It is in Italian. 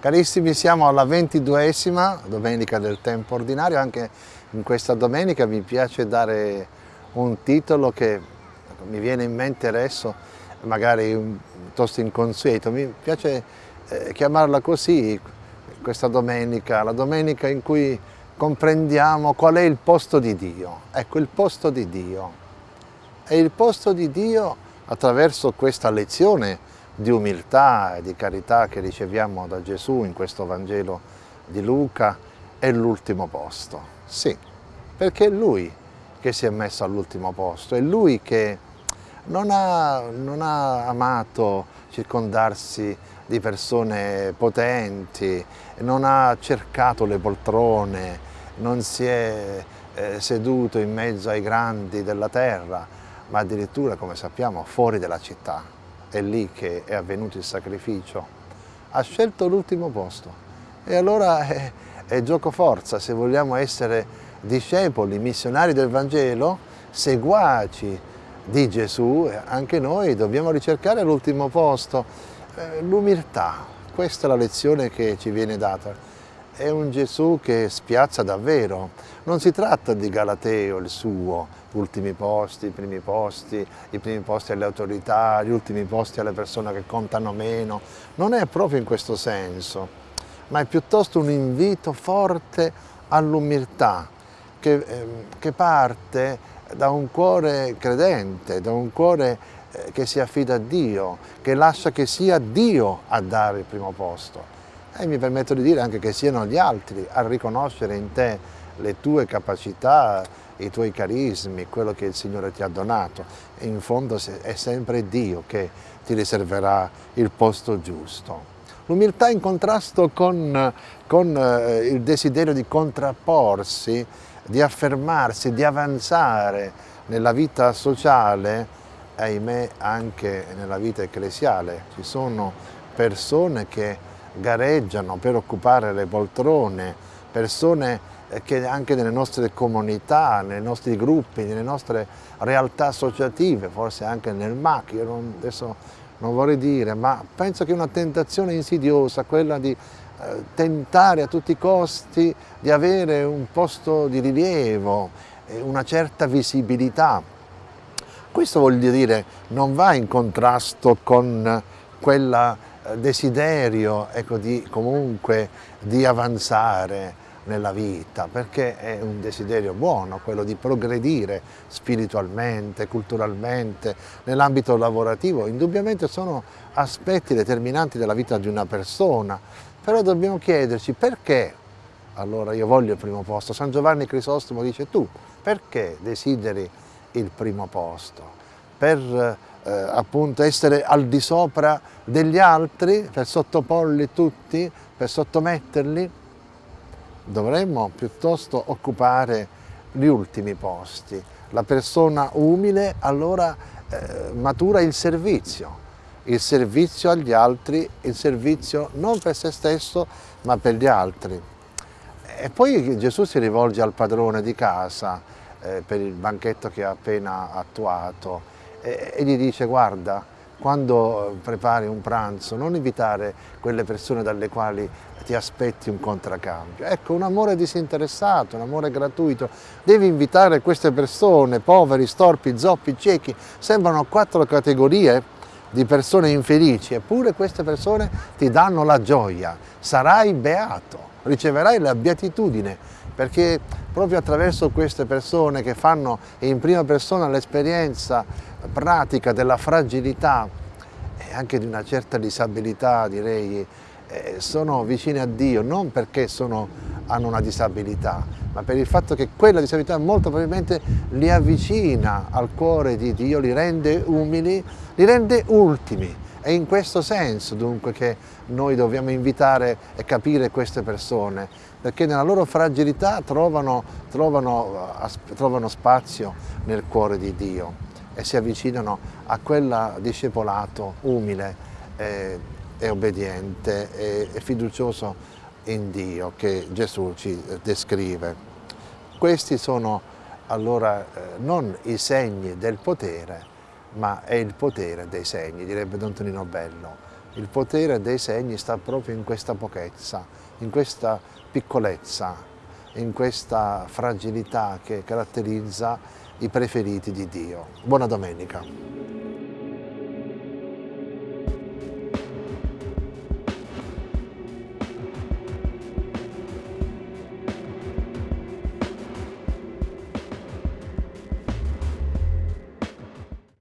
Carissimi, siamo alla ventiduesima domenica del tempo ordinario, anche in questa domenica mi piace dare un titolo che mi viene in mente adesso, magari piuttosto inconsueto, mi piace eh, chiamarla così questa domenica, la domenica in cui comprendiamo qual è il posto di Dio. Ecco, il posto di Dio. E il posto di Dio attraverso questa lezione di umiltà e di carità che riceviamo da Gesù in questo Vangelo di Luca è l'ultimo posto. Sì, perché è Lui che si è messo all'ultimo posto, è Lui che non ha, non ha amato circondarsi di persone potenti, non ha cercato le poltrone, non si è eh, seduto in mezzo ai grandi della terra, ma addirittura, come sappiamo, fuori dalla città è lì che è avvenuto il sacrificio, ha scelto l'ultimo posto. E allora è, è gioco forza, se vogliamo essere discepoli, missionari del Vangelo, seguaci di Gesù, anche noi dobbiamo ricercare l'ultimo posto, eh, l'umiltà. Questa è la lezione che ci viene data è un Gesù che spiazza davvero. Non si tratta di Galateo, il suo, ultimi posti, i primi posti, i primi posti alle autorità, gli ultimi posti alle persone che contano meno. Non è proprio in questo senso, ma è piuttosto un invito forte all'umiltà che, eh, che parte da un cuore credente, da un cuore eh, che si affida a Dio, che lascia che sia Dio a dare il primo posto e mi permetto di dire anche che siano gli altri a riconoscere in te le tue capacità, i tuoi carismi, quello che il Signore ti ha donato. E in fondo è sempre Dio che ti riserverà il posto giusto. L'umiltà in contrasto con, con eh, il desiderio di contrapporsi, di affermarsi, di avanzare nella vita sociale, ahimè anche nella vita ecclesiale. Ci sono persone che gareggiano per occupare le poltrone, persone eh, che anche nelle nostre comunità, nei nostri gruppi, nelle nostre realtà associative, forse anche nel MAC, io non, adesso non vorrei dire, ma penso che una tentazione insidiosa quella di eh, tentare a tutti i costi di avere un posto di rilievo, una certa visibilità. Questo voglio dire non va in contrasto con quella desiderio ecco, di, comunque di avanzare nella vita, perché è un desiderio buono, quello di progredire spiritualmente, culturalmente, nell'ambito lavorativo. Indubbiamente sono aspetti determinanti della vita di una persona, però dobbiamo chiederci perché allora io voglio il primo posto. San Giovanni Crisostomo dice tu, perché desideri il primo posto? Per eh, appunto essere al di sopra degli altri, per sottoporli tutti, per sottometterli, dovremmo piuttosto occupare gli ultimi posti. La persona umile allora eh, matura il servizio, il servizio agli altri, il servizio non per se stesso ma per gli altri. E poi Gesù si rivolge al padrone di casa eh, per il banchetto che ha appena attuato e, gli dice guarda, quando prepari un pranzo non invitare quelle persone dalle quali ti aspetti un contraccambio. Ecco, un amore disinteressato, un amore gratuito. Devi invitare queste persone, poveri, storpi, zoppi, ciechi, sembrano quattro categorie di persone infelici, eppure queste persone ti danno la gioia, sarai beato, riceverai la beatitudine, perché proprio attraverso queste persone che fanno in prima persona l'esperienza pratica della fragilità e anche di una certa disabilità, direi, eh, sono vicine a Dio, non perché sono, hanno una disabilità, ma per il fatto che quella disabilità molto probabilmente li avvicina al cuore di Dio, li rende umili, li rende ultimi. È in questo senso dunque che noi dobbiamo invitare e capire queste persone, perché nella loro fragilità trovano, trovano, trovano spazio nel cuore di Dio e si avvicinano a quel discepolato umile e, e obbediente e, e fiducioso in Dio che Gesù ci descrive. Questi sono allora eh, non i segni del potere, ma è il potere dei segni, direbbe Don Tonino Bello. Il potere dei segni sta proprio in questa pochezza, in questa piccolezza, in questa fragilità che caratterizza i preferiti di Dio. Buona domenica.